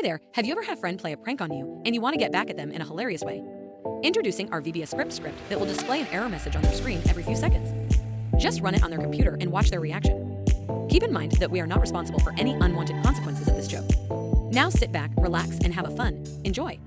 Hi there, have you ever had a friend play a prank on you and you want to get back at them in a hilarious way? Introducing our VBScript script script that will display an error message on their screen every few seconds. Just run it on their computer and watch their reaction. Keep in mind that we are not responsible for any unwanted consequences of this joke. Now sit back, relax, and have a fun. Enjoy!